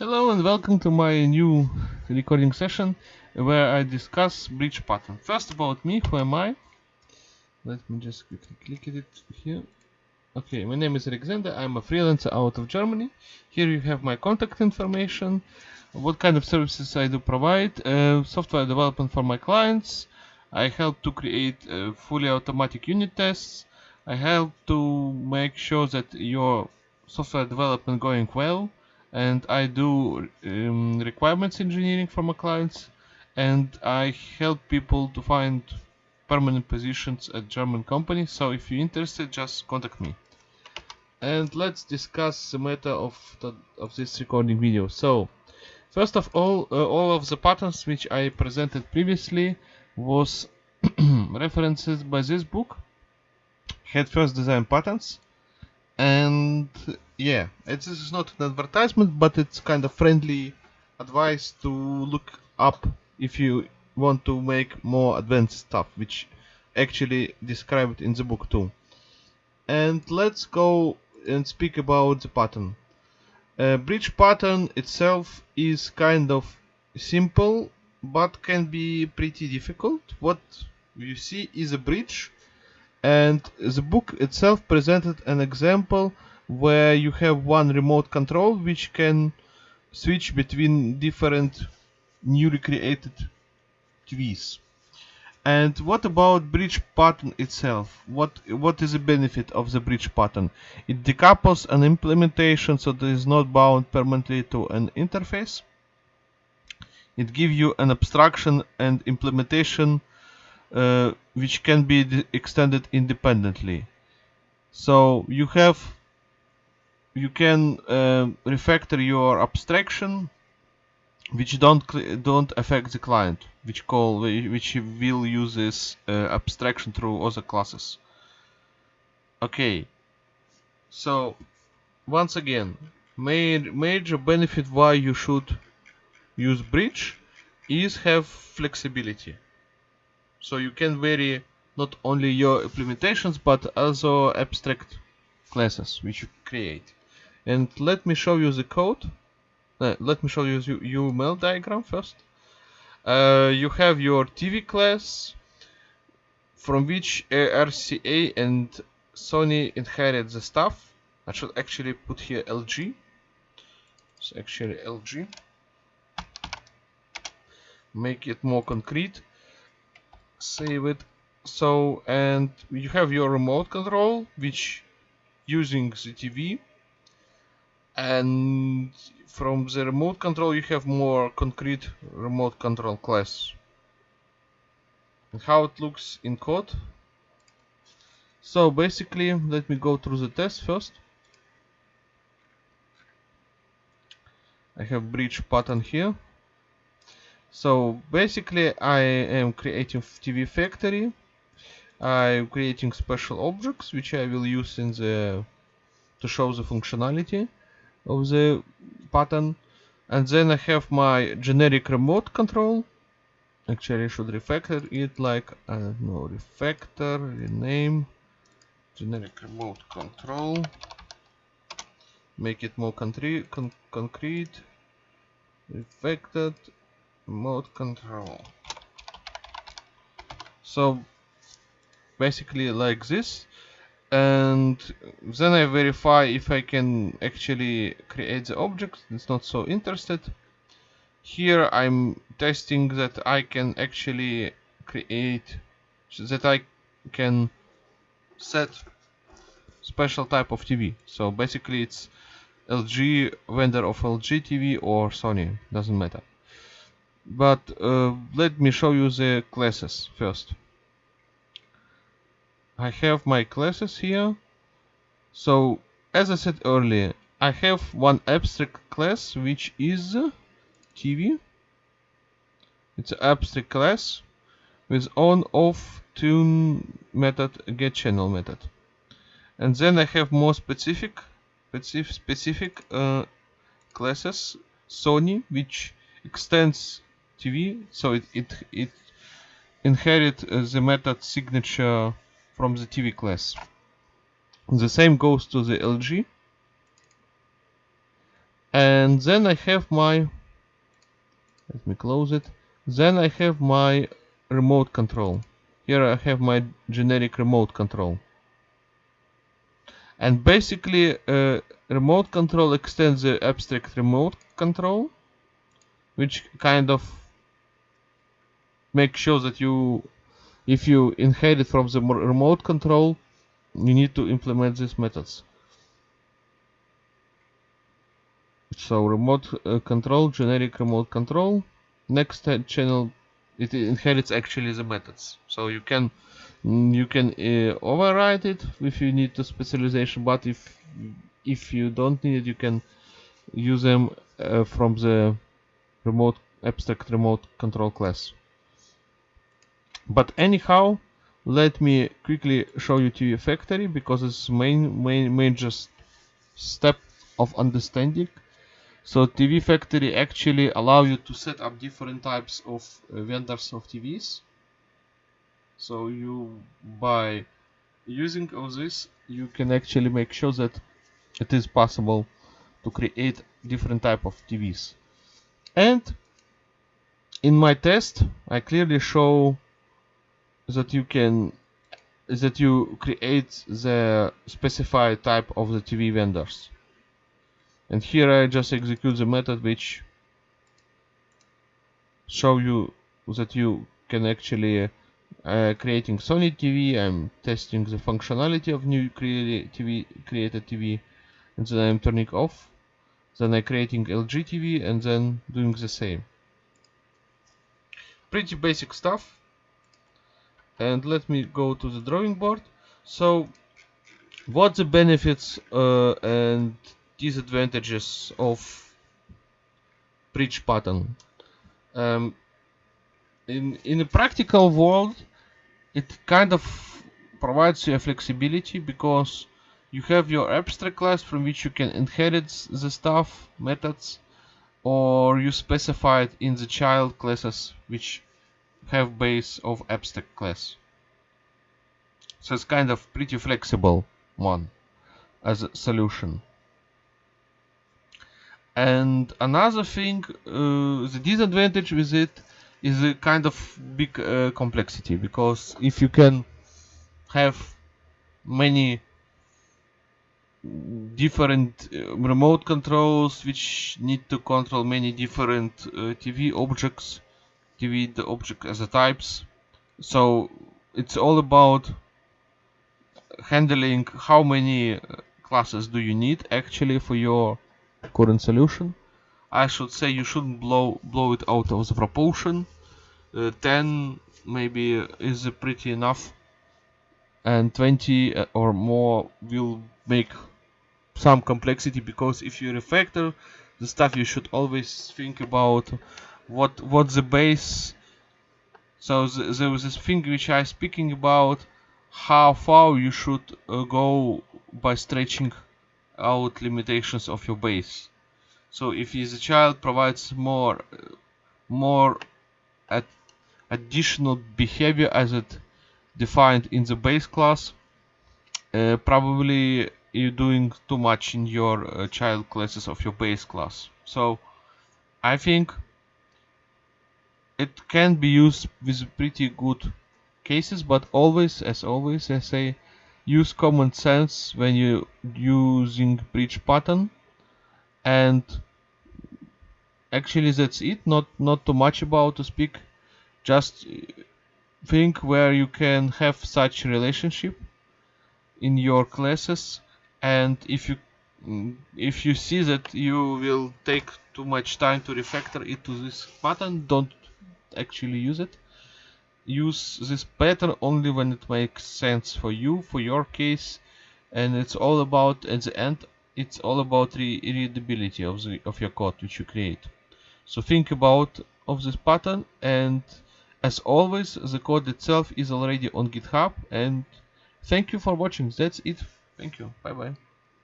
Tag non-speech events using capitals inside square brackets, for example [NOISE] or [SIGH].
Hello and welcome to my new recording session where I discuss bridge pattern. First about me, who am I? Let me just quickly click it here. Okay, my name is Alexander, I'm a freelancer out of Germany. Here you have my contact information, what kind of services I do provide, uh, software development for my clients. I help to create uh, fully automatic unit tests. I help to make sure that your software development going well and I do um, requirements engineering for my clients and I help people to find permanent positions at German companies so if you're interested just contact me. And let's discuss the matter of the, of this recording video. So first of all uh, all of the patterns which I presented previously was [CLEARS THROAT] references by this book. Head first design patterns and yeah this is not an advertisement but it's kind of friendly advice to look up if you want to make more advanced stuff which actually described in the book too. And let's go and speak about the pattern. Uh, bridge pattern itself is kind of simple but can be pretty difficult. What you see is a bridge and the book itself presented an example where you have one remote control which can switch between different newly created TVs. And what about bridge pattern itself? What what is the benefit of the bridge pattern? It decouples an implementation so that it is not bound permanently to an interface. It gives you an abstraction and implementation uh, which can be extended independently. So you have you can uh, refactor your abstraction which don't don't affect the client which call which will use this uh, abstraction through other classes. Okay. So once again major, major benefit why you should use bridge is have flexibility so you can vary not only your implementations but also abstract classes which you create. And let me show you the code. Uh, let me show you the UML diagram first. Uh, you have your TV class from which RCA and Sony inherit the stuff. I should actually put here LG it's actually LG make it more concrete save it. So and you have your remote control which using the TV and from the remote control you have more concrete remote control class. And how it looks in code? So basically let me go through the test first. I have bridge pattern here so basically I am creating TV factory. I'm creating special objects which I will use in the to show the functionality of the pattern and then I have my generic remote control. Actually I should refactor it like uh, I don't know refactor rename generic remote control. Make it more con concrete refactored remote control. So basically like this. And then I verify if I can actually create the object it's not so interested. Here I'm testing that I can actually create that I can set special type of TV so basically it's LG vendor of LG TV or Sony doesn't matter but uh, let me show you the classes first. I have my classes here. So as I said earlier I have one abstract class which is TV it's an abstract class with on off tune method get channel method. And then I have more specific specific uh, classes. Sony which extends TV so it it, it inherit uh, the method signature from the TV class. The same goes to the LG and then I have my let me close it. Then I have my remote control. Here I have my generic remote control. And basically uh, remote control extends the abstract remote control which kind of makes sure that you if you inherit from the remote control you need to implement these methods. So remote uh, control generic remote control. Next channel it inherits actually the methods. So you can you can uh, override it if you need the specialization but if if you don't need it you can use them uh, from the remote abstract remote control class but anyhow let me quickly show you TV factory because it's main main major step of understanding. So TV factory actually allow you to set up different types of uh, vendors of TVs so you by using all this you can actually make sure that it is possible to create different type of TVs and in my test I clearly show that you can that you create the specified type of the TV vendors. And here I just execute the method which show you that you can actually uh, creating Sony TV, I'm testing the functionality of new TV, created TV and then I'm turning off. Then I'm creating LG TV and then doing the same. Pretty basic stuff and let me go to the drawing board. So what the benefits uh, and disadvantages of bridge pattern? Um, in in a practical world it kind of provides you a flexibility because you have your abstract class from which you can inherit the stuff methods or you specify it in the child classes which have base of abstract class so it's kind of pretty flexible one as a solution. And another thing uh, the disadvantage with it is a kind of big uh, complexity because if you can have many different uh, remote controls which need to control many different uh, TV objects TV the object as a types. So it's all about handling how many uh, classes do you need actually for your current solution. I should say you shouldn't blow blow it out of the proportion. Uh, 10 maybe is pretty enough. And 20 uh, or more will make some complexity because if you refactor the stuff you should always think about what what the base so th there was this thing which I speaking about how far you should uh, go by stretching out limitations of your base. So if the child provides more more ad additional behavior as it defined in the base class uh, probably you're doing too much in your uh, child classes of your base class. So I think it can be used with pretty good cases but always as always I say use common sense when you using bridge pattern. And actually that's it. Not not too much about to speak. Just think where you can have such relationship in your classes. And if you if you see that you will take too much time to refactor it to this pattern don't actually use it. Use this pattern only when it makes sense for you for your case and it's all about at the end it's all about re readability of the of your code which you create. So think about of this pattern and as always the code itself is already on github and thank you for watching. That's it. Thank you. Bye bye